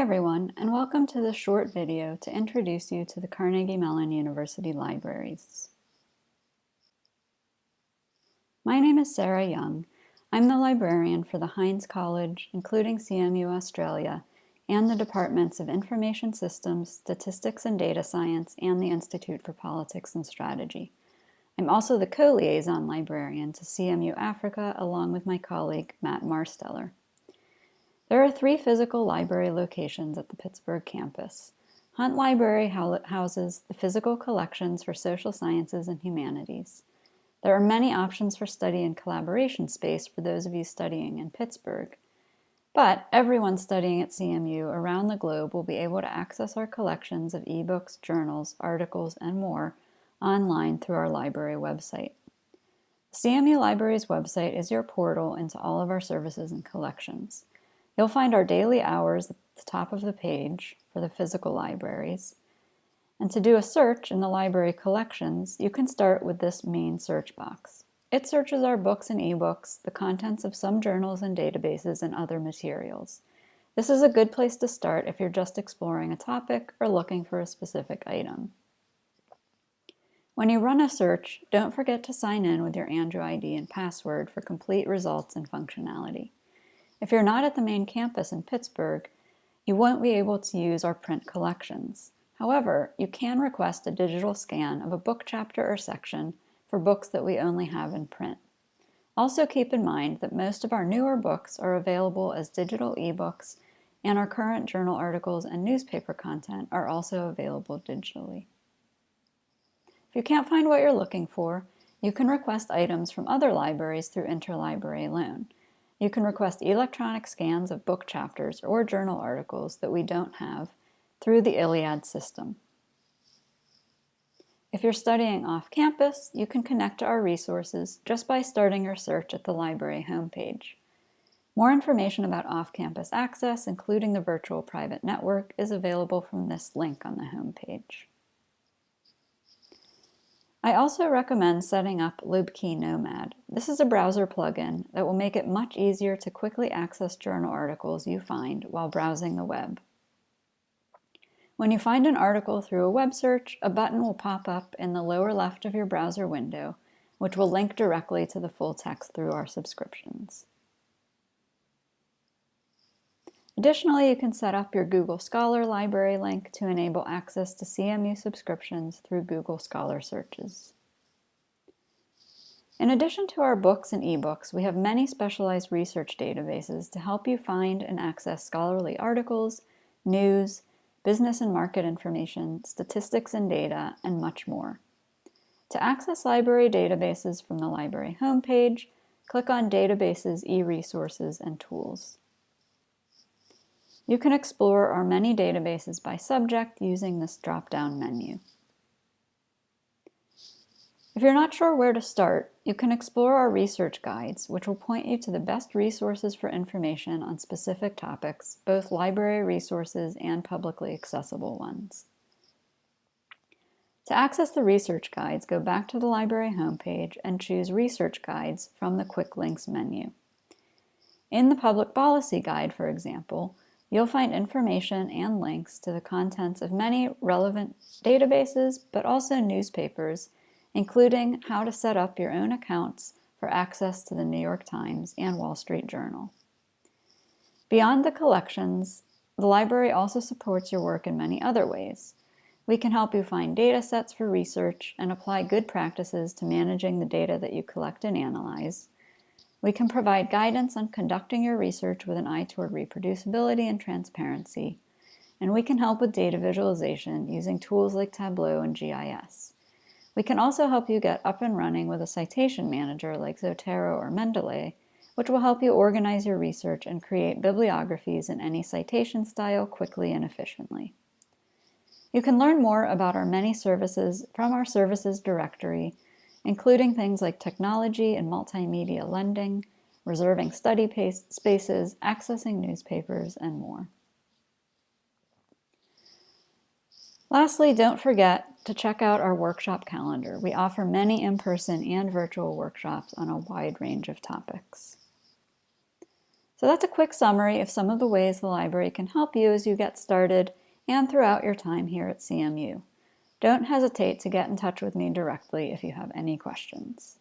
Hi everyone, and welcome to this short video to introduce you to the Carnegie Mellon University Libraries. My name is Sarah Young. I'm the librarian for the Heinz College, including CMU Australia, and the Departments of Information Systems, Statistics and Data Science, and the Institute for Politics and Strategy. I'm also the co-liaison librarian to CMU Africa along with my colleague Matt Marsteller. There are three physical library locations at the Pittsburgh campus. Hunt Library houses the physical collections for social sciences and humanities. There are many options for study and collaboration space for those of you studying in Pittsburgh. But everyone studying at CMU around the globe will be able to access our collections of ebooks, journals, articles, and more online through our library website. CMU Library's website is your portal into all of our services and collections. You'll find our daily hours at the top of the page for the physical libraries. And to do a search in the library collections, you can start with this main search box. It searches our books and ebooks, the contents of some journals and databases, and other materials. This is a good place to start if you're just exploring a topic or looking for a specific item. When you run a search, don't forget to sign in with your Andrew ID and password for complete results and functionality. If you're not at the main campus in Pittsburgh, you won't be able to use our print collections. However, you can request a digital scan of a book chapter or section for books that we only have in print. Also keep in mind that most of our newer books are available as digital ebooks and our current journal articles and newspaper content are also available digitally. If you can't find what you're looking for, you can request items from other libraries through interlibrary loan. You can request electronic scans of book chapters or journal articles that we don't have through the ILLiad system. If you're studying off campus, you can connect to our resources just by starting your search at the library homepage. More information about off-campus access, including the virtual private network, is available from this link on the homepage. I also recommend setting up LibKey Nomad. This is a browser plugin that will make it much easier to quickly access journal articles you find while browsing the web. When you find an article through a web search, a button will pop up in the lower left of your browser window, which will link directly to the full text through our subscriptions. Additionally, you can set up your Google Scholar library link to enable access to CMU subscriptions through Google Scholar searches. In addition to our books and ebooks, we have many specialized research databases to help you find and access scholarly articles, news, business and market information, statistics and data, and much more. To access library databases from the library homepage, click on Databases, e-Resources, and Tools. You can explore our many databases by subject using this drop-down menu. If you're not sure where to start, you can explore our research guides, which will point you to the best resources for information on specific topics, both library resources and publicly accessible ones. To access the research guides, go back to the library homepage and choose Research Guides from the Quick Links menu. In the Public Policy Guide, for example, You'll find information and links to the contents of many relevant databases, but also newspapers, including how to set up your own accounts for access to the New York Times and Wall Street Journal. Beyond the collections, the library also supports your work in many other ways. We can help you find data sets for research and apply good practices to managing the data that you collect and analyze, we can provide guidance on conducting your research with an eye toward reproducibility and transparency, and we can help with data visualization using tools like Tableau and GIS. We can also help you get up and running with a citation manager like Zotero or Mendeley, which will help you organize your research and create bibliographies in any citation style quickly and efficiently. You can learn more about our many services from our services directory including things like technology and multimedia lending, reserving study spaces, accessing newspapers, and more. Lastly, don't forget to check out our workshop calendar. We offer many in-person and virtual workshops on a wide range of topics. So that's a quick summary of some of the ways the library can help you as you get started and throughout your time here at CMU. Don't hesitate to get in touch with me directly if you have any questions.